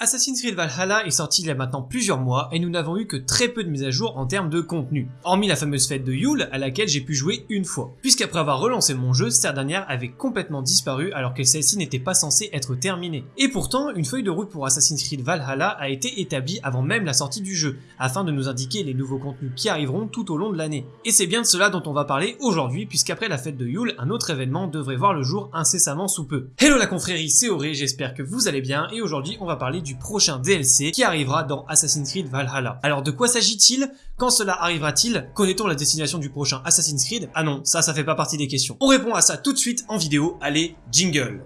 Assassin's Creed Valhalla est sorti il y a maintenant plusieurs mois et nous n'avons eu que très peu de mises à jour en termes de contenu, hormis la fameuse fête de Yule à laquelle j'ai pu jouer une fois, puisqu'après avoir relancé mon jeu, cette dernière avait complètement disparu alors que celle-ci n'était pas censée être terminée. Et pourtant, une feuille de route pour Assassin's Creed Valhalla a été établie avant même la sortie du jeu, afin de nous indiquer les nouveaux contenus qui arriveront tout au long de l'année. Et c'est bien de cela dont on va parler aujourd'hui, puisqu'après la fête de Yule, un autre événement devrait voir le jour incessamment sous peu. Hello la confrérie, c'est Auré, j'espère que vous allez bien, et aujourd'hui on va parler du prochain DLC qui arrivera dans Assassin's Creed Valhalla. Alors de quoi s'agit-il? Quand cela arrivera-t-il? Connaît-on la destination du prochain Assassin's Creed? Ah non, ça ça fait pas partie des questions. On répond à ça tout de suite en vidéo, allez, jingle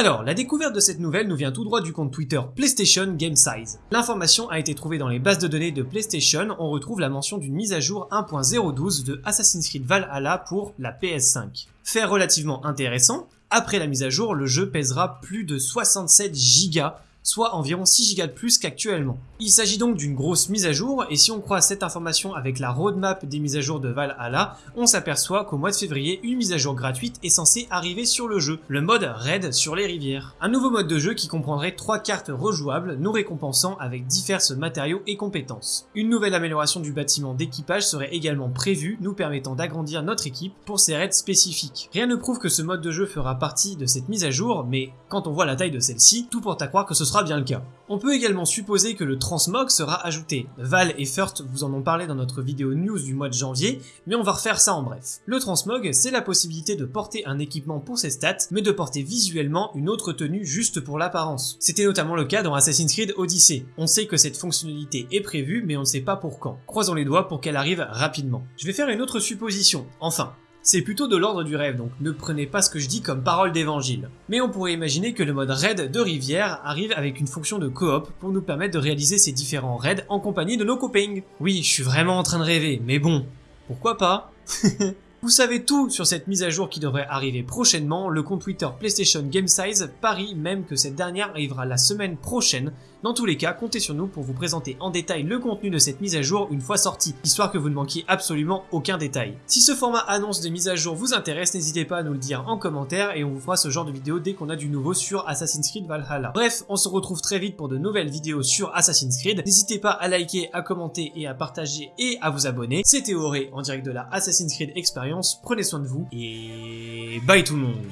Alors, la découverte de cette nouvelle nous vient tout droit du compte Twitter PlayStation Game Size. L'information a été trouvée dans les bases de données de PlayStation, on retrouve la mention d'une mise à jour 1.012 de Assassin's Creed Valhalla pour la PS5. Fait relativement intéressant, après la mise à jour, le jeu pèsera plus de 67 Go soit environ 6 Go de plus qu'actuellement. Il s'agit donc d'une grosse mise à jour, et si on croit cette information avec la roadmap des mises à jour de Valhalla, on s'aperçoit qu'au mois de février, une mise à jour gratuite est censée arriver sur le jeu, le mode Raid sur les rivières. Un nouveau mode de jeu qui comprendrait 3 cartes rejouables, nous récompensant avec divers matériaux et compétences. Une nouvelle amélioration du bâtiment d'équipage serait également prévue, nous permettant d'agrandir notre équipe pour ses raids spécifiques. Rien ne prouve que ce mode de jeu fera partie de cette mise à jour, mais quand on voit la taille de celle-ci, tout porte à croire que ce sera bien le cas. On peut également supposer que le transmog sera ajouté. Val et Furt vous en ont parlé dans notre vidéo news du mois de janvier, mais on va refaire ça en bref. Le transmog, c'est la possibilité de porter un équipement pour ses stats, mais de porter visuellement une autre tenue juste pour l'apparence. C'était notamment le cas dans Assassin's Creed Odyssey. On sait que cette fonctionnalité est prévue, mais on ne sait pas pour quand. Croisons les doigts pour qu'elle arrive rapidement. Je vais faire une autre supposition. Enfin, c'est plutôt de l'ordre du rêve, donc ne prenez pas ce que je dis comme parole d'évangile. Mais on pourrait imaginer que le mode raid de rivière arrive avec une fonction de coop pour nous permettre de réaliser ces différents raids en compagnie de nos copains. Oui, je suis vraiment en train de rêver, mais bon, pourquoi pas? Vous savez tout sur cette mise à jour qui devrait arriver prochainement, le compte Twitter PlayStation Game Size parie même que cette dernière arrivera la semaine prochaine. Dans tous les cas, comptez sur nous pour vous présenter en détail le contenu de cette mise à jour une fois sortie, histoire que vous ne manquiez absolument aucun détail. Si ce format annonce de mise à jour vous intéresse, n'hésitez pas à nous le dire en commentaire et on vous fera ce genre de vidéo dès qu'on a du nouveau sur Assassin's Creed Valhalla. Bref, on se retrouve très vite pour de nouvelles vidéos sur Assassin's Creed. N'hésitez pas à liker, à commenter et à partager et à vous abonner. C'était Auré en direct de la Assassin's Creed Experience prenez soin de vous et bye tout le monde